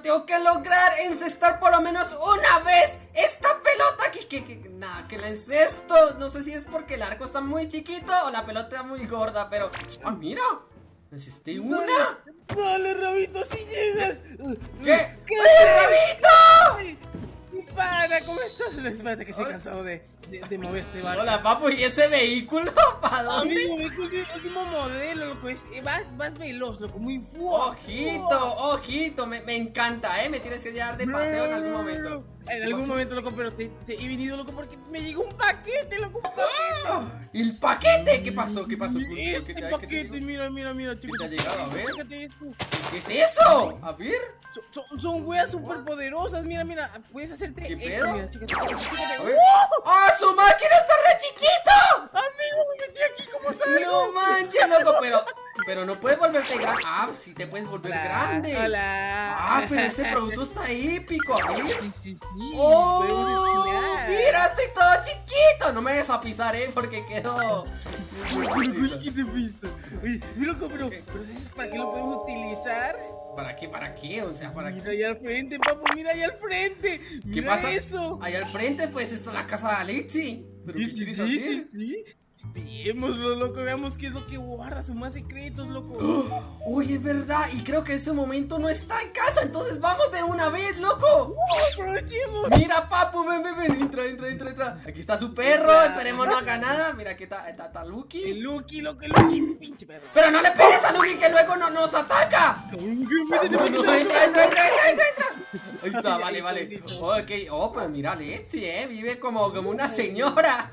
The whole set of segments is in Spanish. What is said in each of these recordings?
tengo que lograr encestar por lo menos una vez esta pelota aquí. Que, que, nada, que la encesto. No sé si es porque el arco está muy chiquito o la pelota está muy gorda, pero... ¡Ah, mira! Necesité una. Dale, Rabito, si llegas. ¿Qué? ¿Qué? ¡Rabito! Pana, ¿cómo estás? Espérate que estoy cansado de, de, mover este barco. Hola, papu, ¿y ese vehículo? ¿Para dónde? Amigo, vehículo el último modelo, loco. Es, vas, vas veloz, loco, muy fuerte. Ojito, ojito, me, me, encanta, ¿eh? Me tienes que llevar de paseo en algún momento. En algún momento, loco, pero te, te, he venido, loco, porque me llegó un paquete, loco, un paquete. ¿El paquete? ¿Qué pasó? ¿Qué pasó? Este ¿Qué paquete, mira, mira, mira, chicos. ¿Qué te ha llegado? A ver. ¿Qué es eso? A ver. Son, son, weas super poderosas, mira, mira. Puedes hacerte ¿Qué pedo? Mira, chécate, chécate, ¡Ah, su máquina está re chiquito! Amigo, me metí aquí, ¿cómo sabes? No manches, loco, pero... Pero no puedes volverte grande. Ah, sí te puedes volver grande. Hola. Ah, pero este producto está épico. Sí, sí, sí. Oh, mira, estoy todo chiquito. No me vayas a pisar, eh, porque quedo. ¿Qué te pisa? Mira, pero, pero ¿para qué lo podemos utilizar? ¿Para qué? ¿Para qué? O sea, ¿para Mira ahí al frente, papu, mira ahí al frente. ¿Qué pasa? eso? Ahí al frente, pues, está la casa de Alexi. ¿Pero qué quieres sí, Sí, sí, Veámoslo, loco, veamos qué es lo que guarda, sus más secretos, loco. Uy, es verdad, y creo que en ese momento no está en casa, entonces vamos de una vez, loco. aprovechemos. Mira, papu, ven, ven, ven, entra, entra, entra, entra. Aquí está su perro, esperemos no haga nada. Mira, aquí está, está, está Lucky. El Lucky, loco, el Lucky, pinche perro. Pero no le pegues a Lucky que luego no nos ataca. entra, entra, entra, entra, entra, entra. Ahí está, vale, vale. Ok, oh, pero mira, Lexi, eh, vive como, como una señora.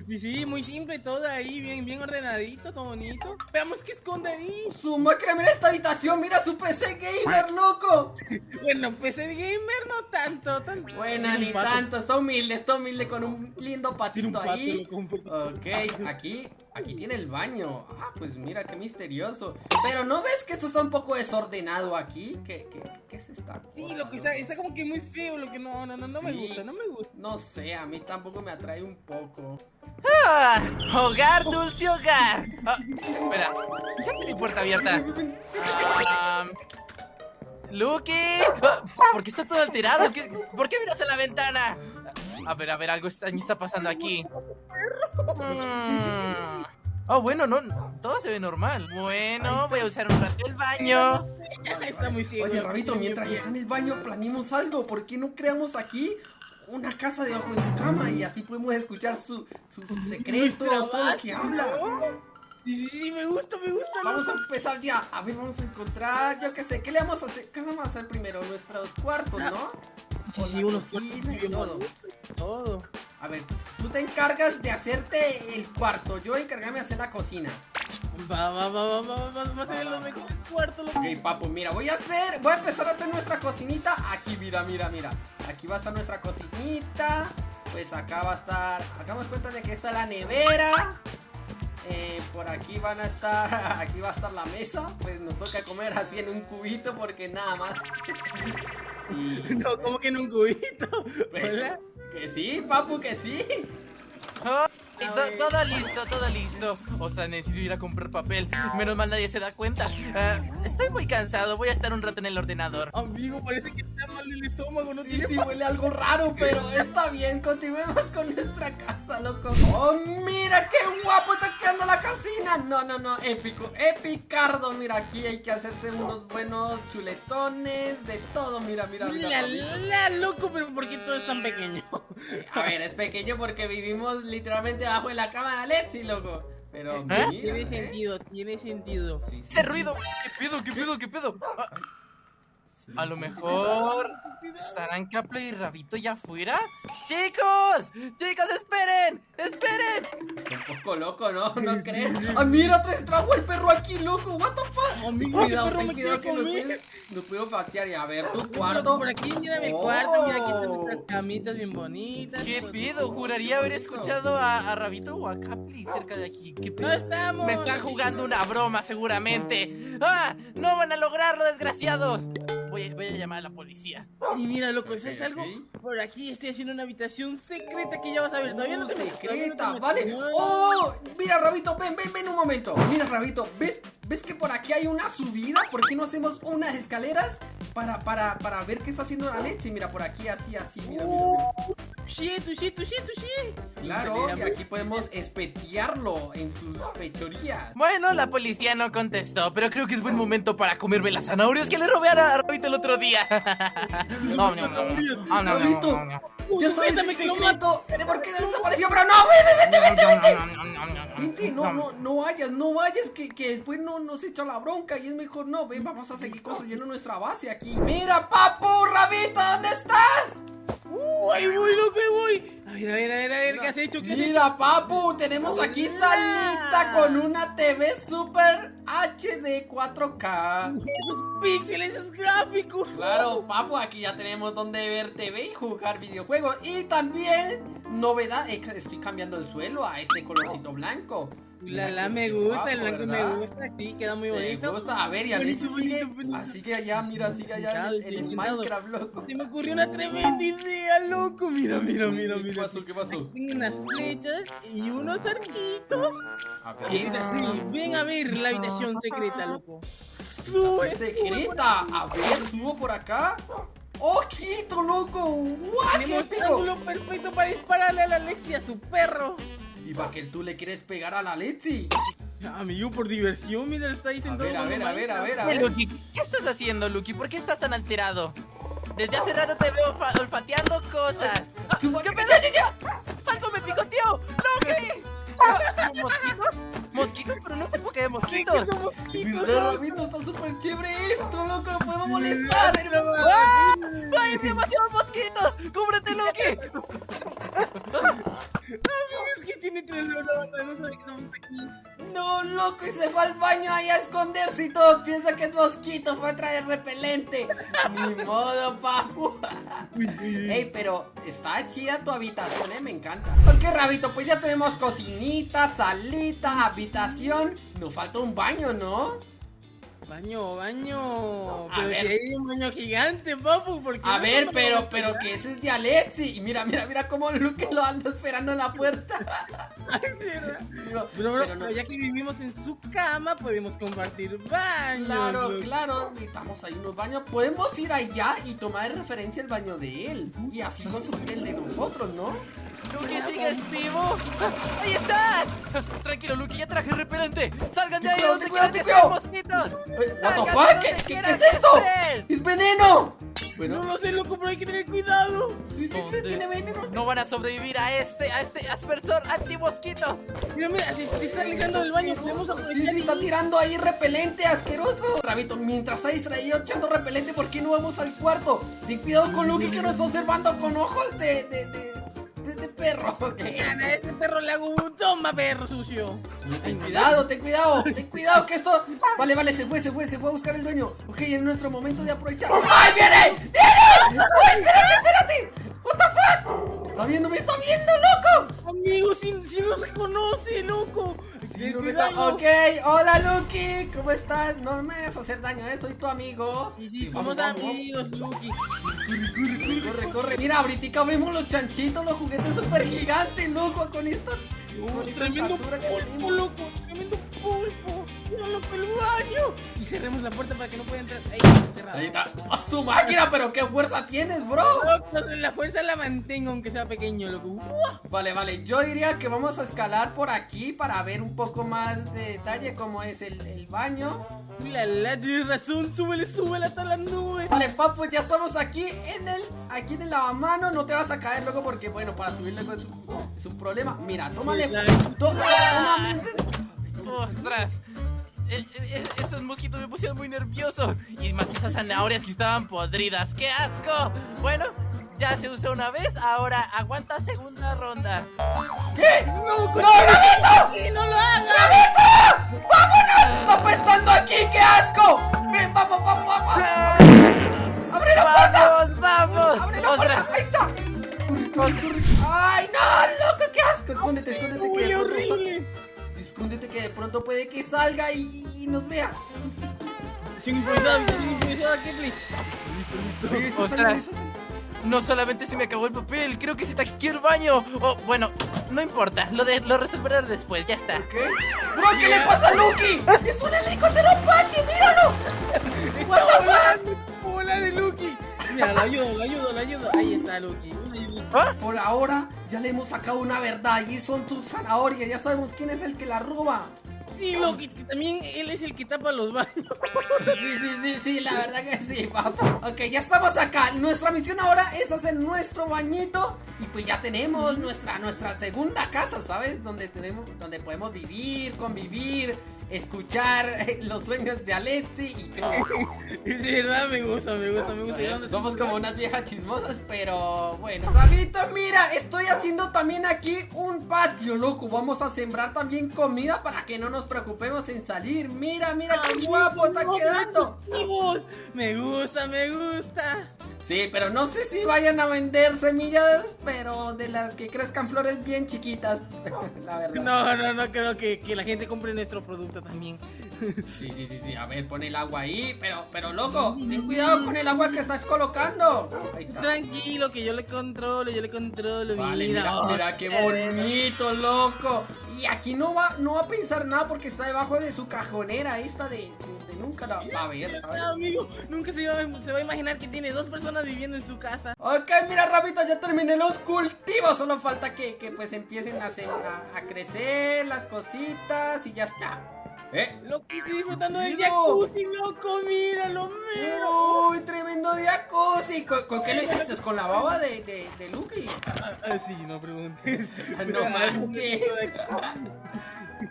Sí, sí, muy simple todo ahí, bien, bien ordenadito, todo bonito. Veamos qué esconde ahí. Su máquina, mira esta habitación, mira su PC gamer, loco. bueno, PC gamer no tanto, tanto. Bueno, ni tanto, está humilde, está humilde con un lindo patito ahí. Ok, aquí, aquí tiene el baño. Ah, pues mira, qué misterioso. Pero ¿no ves que esto está un poco desordenado aquí? ¿Qué, qué, qué es esta cosa? Sí, lo que está, está como que muy feo, lo que no, no, no, no me gusta, no me gusta. No sé, a mí tampoco me atrae un poco. ¡Ah! ¡Hogar, dulce hogar! Ah, espera, ¿qué mi puerta abierta? Ah, ¡Lucky! Ah, ¿Por qué está todo alterado? ¿Por qué miras a la ventana? A ver, a ver, algo está, está pasando aquí. Oh, bueno, no, todo se ve normal. Bueno, voy a usar un rato el baño. Está muy ciego. Oye, Rabito, mientras está en el baño, planeamos algo. ¿Por qué no creamos aquí una casa debajo de su cama y así podemos escuchar su, sus secretos, todo lo que habla. Sí, sí, me gusta, me gusta. Vamos a empezar ya. A ver, vamos a encontrar, yo qué sé, ¿qué le vamos a hacer? ¿Qué vamos a hacer primero? Nuestros cuartos, ¿no? Sí, sí, unos cuartos todo. Todo. A ver, tú te encargas de hacerte el cuarto, yo encargarme de hacer la cocina. Va, va, va, va, va, va, va a ser los mejores cuartos. Ok, papu, mira, voy a hacer, voy a empezar a hacer nuestra cocinita. Aquí, mira, mira, mira. Aquí va a estar nuestra cocinita. Pues acá va a estar, hagamos cuenta de que está la nevera. Eh, por aquí van a estar, aquí va a estar la mesa. Pues nos toca comer así en un cubito porque nada más. No, ¿cómo que en un cubito? Pues, que sí, papu, que sí. Oh todo listo, todo listo. Ostras, necesito ir a comprar papel. Menos mal nadie se da cuenta. Ah, estoy muy cansado, voy a estar un rato en el ordenador. Amigo, parece que te mal el estómago, ¿no? Sí, sí, huele algo raro, pero está bien. Continuemos con nuestra casa, loco. ¡Oh, mira qué guapo está quedando la cocina! No, no, no, épico, epicardo. Mira, aquí hay que hacerse unos buenos chuletones, de todo. Mira, mira, mira. La, la, loco, pero ¿por qué todo es tan pequeño? A ver, es pequeño porque vivimos literalmente abajo de la cama de Alexi, loco. Pero ¿Eh? tiene sentido, tiene sentido. Ese ruido, ¿qué pedo, qué pedo, qué pedo? Ah, a lo mejor estarán Capla y Rabito ya afuera. ¡Chicos! ¡Chicos, esperen! ¡Esperen! Está un poco loco, ¿no? ¿No crees? ¡Ah, mira! Te trajo el perro aquí, loco. ¿What the fuck? Amigo, cuidado, perro me cuidado que no puedo, factear. Y a ver, tu cuarto. Por aquí, mira mi cuarto. Mira aquí están nuestras camitas bien bonitas. ¿Qué pido? Juraría haber escuchado a, Rabito o a Capli cerca de aquí. ¿Qué pido? ¡No estamos! Me están jugando una broma, seguramente. ¡Ah! ¡No van a lograrlo, desgraciados! Voy a, llamar a la policía. Y mira, loco, ¿sabes algo? Por aquí estoy haciendo una habitación secreta que ya vas a ver. Todavía no te secreta, vale. ¡Oh! Mira, Rabito, ven, ven, ven un momento. Mira, Rabito, ¿ves, ¿ves que por aquí hay una subida? ¿Por qué no hacemos unas escaleras? Para, para, para ver qué está haciendo la leche. Mira, por aquí, así, así, mira, mira, mira. Claro, y aquí podemos espetearlo en sus fechorías. Bueno, la policía no contestó, pero creo que es buen momento para comerme las zanahorias que le robé a Rabito el otro día. No, no, no, no, no, no, Rabito. no, no. Ya sabes el que lo secreto de por qué desapareció, pero no, vete, vete, vete, vete. Vente, no, no, no vayas, no vayas, que, que después no nos echa la bronca y es mejor no. Ven, vamos a seguir construyendo nuestra base aquí. Mira, papu, Rabito, ¿dónde estás? Uh, ahí voy, loco, ahí voy. Has hecho? ¿Qué has hecho? Mira, papu, tenemos aquí salita con una TV Super HD 4K. Esos píxeles, esos gráficos. Claro, papu, aquí ya tenemos donde ver TV y jugar videojuegos. Y también, novedad, estoy cambiando el suelo a este colorcito blanco. La, la, me qué gusta, guapo, el blanco me gusta, sí, queda muy Me bonito. gusta, a ver, y a Bonito, sigue, bonito, así que allá, mira, sigue allá el, el. Minecraft, loco. Se me ocurrió una tremenda idea, loco. Mira, mira, mira, ¿Qué mira. pasó? ¿Qué pasó? Aquí tengo unas flechas y unos arquitos. A ver, así, ven a ver la habitación secreta, loco. Sube, secreta. A ver, subo por acá. ¡Ojito, loco! ¡Guau, qué Tenemos épico! ángulo perfecto para dispararle a la Alexia, a su perro. Y para que tú le quieres pegar a la Lexi. Amigo, por diversión, mira, está ahí A sentado. ver, a ver, a ver, a ver, a ver. Lucky, ¿qué estás haciendo, Lucky? ¿Por qué estás tan alterado? Desde hace rato te veo olfa- olfateando cosas. Ah, ¿Qué pedo? ¡Algo me picoteó! ¡Lucky! Ah, ¿Mosquitos? ¿Mosquitos? Pero no sé por qué de mosquitos. ¿Qué son mosquitos? Rabito, está súper chévere esto, loco, lo podemos molestar. ¡Ah! ¡Hay demasiados mosquitos! ¡Cúbrete, Lucky! Es que tiene tres horas, no sabe que estamos aquí. No, loco, y se fue al baño ahí a esconderse y todo piensa que es mosquito, fue a traer repelente. Ni modo, papu. Ey, pero está chida tu habitación, eh, me encanta. Ok, Rabito, pues ya tenemos cocinita, salita, habitación. Nos falta un baño, ¿no? Baño, baño. A Pero ver. si hay un baño gigante, papu, ¿por qué A no ver, pero, pero que ese es de Alexi. Y mira, mira, mira cómo Luke lo anda esperando en la puerta. Ay, Pero, bro, pero no- ya que vivimos en su cama, podemos compartir baños. Claro, claro, necesitamos ahí unos baños. Podemos ir allá y tomar de referencia el baño de él. Y así construir el de nosotros, ¿no? ¡Lucky, sigues vivo! ¡Ahí estás! Tranquilo, Lucky, ya traje repelente. ¡Salgan de ahí! Cuidado, ¡No cuidado, quieran que sean mosquitos! What the fuck? ¿Qué, donde qué- qué es esto? ¡Es veneno! No Bueno, lo sé, loco, pero hay que tener cuidado. sí, sí, sí, tiene veneno. No van a sobrevivir a este, a este aspersor anti-mosquitos. Mira, mira, se, se está alejando del baño. Podemos Sí, aprovechar sí, está tirando ahí repelente asqueroso. Rabito, mientras está distraído echando repelente, ¿por qué no vamos al cuarto? Ten cuidado con Lucky que nos está observando con ojos de, de, de perro. A ese perro le hago un toma, perro sucio. Ten cuidado, ten cuidado, ten cuidado que esto... Vale, vale, se fue, se fue, se fue a buscar el dueño. Ok, es nuestro momento de aprovechar. ¡Ay, viene! ¡Viene! ¡Ay, espérate, espérate! ¿What the fuck? ¿Está viendo? ¡Me está viendo, loco! Amigo, si, si nos reconoce, loco. Ok, hola Lucky, ¿cómo estás? No me vas a hacer daño, ¿eh? Soy tu amigo. Y sí, vamos, somos amigos, Lucky. Corre, corre. Mira, ahorita vemos los chanchitos, los juguetes super gigantes, loco, con esta... con esta tremendo que pulpo, tenemos. loco. Tremendo. No, el baño. Y cerremos la puerta para que no pueda entrar. Ahí, cerrado. Ahí está. ¡A su máquina! ¿Pero qué fuerza tienes, bro? La fuerza la mantengo aunque sea pequeño, loco. ¡Uah! Vale, vale. Yo diría que vamos a escalar por aquí para ver un poco más de detalle cómo es el, el baño. La, la, tienes razón, súbele, súbele hasta la nube. Vale, papu, ya estamos aquí en el aquí en el lavamano. No te vas a caer, loco, porque, bueno, para subir luego es un, es un problema. Mira, tómale. Toma- ¡Ostras! Eh, eh, esos mosquitos me pusieron muy nervioso. Y más esas zanahorias que estaban podridas. ¡Qué asco! Bueno, ya se usó una vez, ahora aguanta segunda ronda. ¿Qué? ¡No, ¡No, Rabito! ¡Sí, no lo hagas! ¡Rabito! ¡Vámonos! ¡Está apestando aquí! ¡Qué asco! ¡Ven, vamos, vamos, vamos! ¡Abre la puerta! ¡Vamos, vamos! ¡Abre la puerta! ¡Ahí está! ¡Ay, no, loco! ¡Qué asco! Escóndete, escóndete. que ¡Uy, de pronto horrible! Escóndete que de pronto puede que salga y, nos vea. Sin improvisado, sin improvisado, Kepli. Listo, Ostras. listo. No solamente se me acabó el papel, creo que se te aquí el baño. Oh, bueno, no importa, lo, de, lo resolveré después, ya está. ¿Qué? ¡Bro, qué le pasa a Lucky! ¡Es un helicóptero Apache! ¡Míralo! ¡Está What the fuck? está atrás de Lucky. Mira, lo ayudo, lo ayudo, lo ayudo. Ahí está Lucky. ¿Ah? Por ahora ya le hemos sacado una verdad y son tus zanahorias. Ya sabemos quién es el que la roba. Sí, Lucky, que también él es el que tapa los baños. Sí, sí, sí, sí, la verdad que sí, papu. Ok, ya estamos acá. Nuestra misión ahora es hacer nuestro bañito. Y pues ya tenemos nuestra, nuestra segunda casa, ¿sabes? Donde tenemos, donde podemos vivir, convivir, escuchar eh, los sueños de Alexi y todo. Sí, verdad, me gusta, me gusta, me gusta. ¿Y dónde Somos como unas viejas chismosas, pero bueno. Rabito, mira, estoy haciendo también aquí un patio, loco. Vamos a sembrar también comida para que no nos preocupemos en salir. Mira, mira qué guapo está quedando. Me gusta, me gusta. Sí, pero no sé si vayan a vender semillas, pero de las que crezcan flores bien chiquitas. No, no, no creo que, que la gente compre nuestro producto también. Sí, sí, sí, sí. A ver, pon el agua ahí. Pero, pero loco, ten cuidado con el agua que estás colocando. Ahí está. Tranquilo, que yo le controlo, yo le controlo. Vale, mira, mira, oh, mira qué bonito, loco. Y aquí no va, no va a pensar nada porque está debajo de su cajonera esta de, de nunca la va a ver, ¿sabes? Amigo, nunca se va, a- se va a imaginar que tiene dos personas viviendo en su casa. Ok, mira, Rapito, ya terminé los cultivos. Solo falta que, que, pues empiecen a, a, a crecer las cositas y ya está. ¿Eh? Loco, estoy disfrutando del jacuzzi, loco, míralo, míralo. Uy, tremendo jacuzzi. ¿Con, con qué lo hiciste? ¿Con la baba de, de, de Lucky? Ah, ah, sí, no preguntes. Ah, No manches.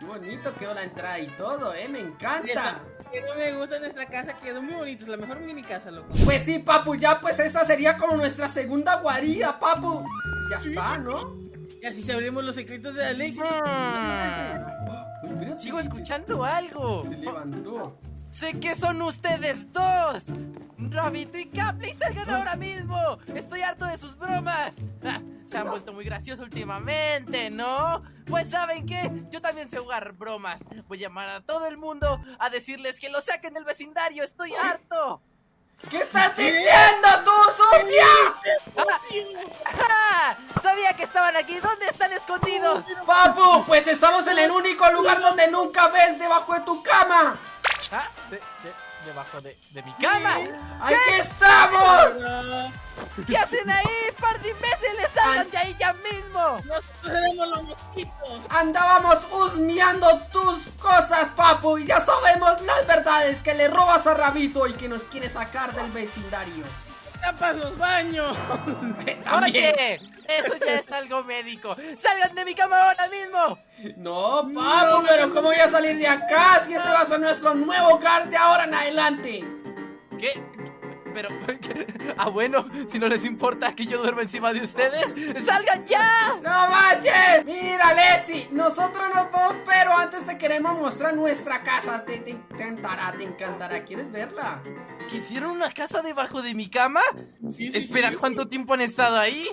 Qué bonito quedó la entrada y todo, ¿eh? Me encanta. Que no me gusta nuestra casa, quedó muy bonito, es la mejor mini casa, loco. Pues sí, papu, ya pues esta sería como nuestra segunda guarida, papu. Ya está, ¿no? Y así sabremos los secretos de Alexis. Mira, Sigo escuchando algo. Se levantó. Sé que son ustedes dos. Rabito y Capri, salgan ahora mismo. Estoy harto de sus bromas. Ah, se han vuelto muy graciosos últimamente, ¿no? Pues saben qué, yo también sé jugar bromas. Voy a llamar a todo el mundo a decirles que lo saquen del vecindario. Estoy harto. ¿Qué estás diciendo tú, sucia? ¡Ah! Sabía que estaban aquí. ¿Dónde están escondidos? Papu, pues estamos en el único lugar donde nunca ves debajo de tu cama. Ah, de- de- debajo de, de mi cama. ¡Aquí estamos! ¿Qué hacen ahí, par de? ¡Salgan de ahí ya mismo! Nosotros seremos los mosquitos. Andábamos husmeando tus cosas, papu, y ya sabemos las verdades que le robas a Rabito y que nos quiere sacar del vecindario. Tapas los baños. Oye, eso ya es algo médico. ¡Salgan de mi cama ahora mismo! No, papu, pero ¿cómo voy a salir de acá si este va a ser nuestro nuevo hogar de ahora en adelante? ¿Qué? Pero, ah, bueno, si no les importa que yo duerma encima de ustedes, ¡salgan ya! ¡No manches! Mira, Lexi, nosotros nos vamos, pero antes te queremos mostrar nuestra casa. Te, te encantará, te encantará. ¿Quieres verla? ¿Quisieron una casa debajo de mi cama? Sí, sí, Espera, sí. ¿cuánto tiempo han estado ahí?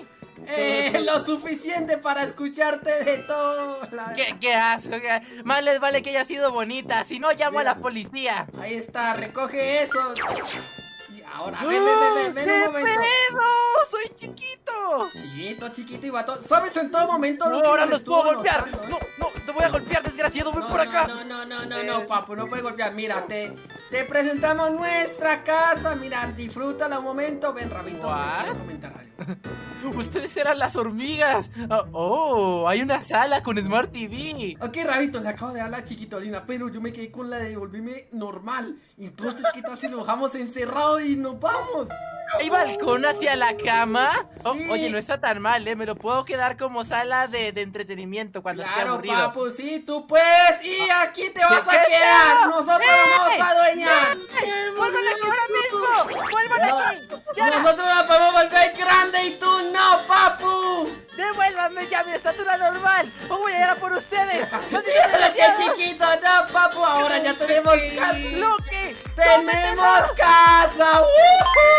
Eh, lo suficiente para escucharte de todo. la- ¿Qué, qué asco? qué- Más les vale que haya sido bonita, si no llamo a la policía. Ahí está, recoge eso. Ahora, ven, ven, ven, ven, ven ¡Qué un momento. pedo! ¡Soy chiquito! Sí, todo chiquito y vato. ¿Sabes en todo momento No, lo que ahora los puedo golpear. notando, eh? No, no, te voy a golpear, desgraciado, ven No, por no, acá. No, no, no, no, no, papu, no puede golpear. Mira, te, presentamos nuestra casa. Mira, disfrútala un momento. Ven, Rabito, What? te quiero comentar algo. Ustedes eran las hormigas. Oh, oh, hay una sala con Smart TV. Ok, Rabito, le acabo de dar la chiquitolina, pero yo me quedé con la de volverme normal. Entonces, ¿qué tal si lo dejamos encerrado y nos vamos? ¿Hay balcón hacia la cama? Oh, oye, no está tan mal, ¿eh? Me lo puedo quedar como sala de, de entretenimiento cuando esté Claro, aburrido. papu, sí, tú puedes. Y aquí te vas a ¿Qué quedar. Nosotros ¡Eh! vamos a ¡Vuelvan aquí ahora mismo! ¡Vuelvan No. aquí! ¡Ya! Nosotros la podemos volver grande y tú no, papu. ¡Devuélvanme ya mi estatura normal! ¡O voy a ir a por ustedes! ¡Malditos Mira que chiquito, no, papu. Ahora ya tenemos casa. ¡Tenemos casa! ¡Woohoo!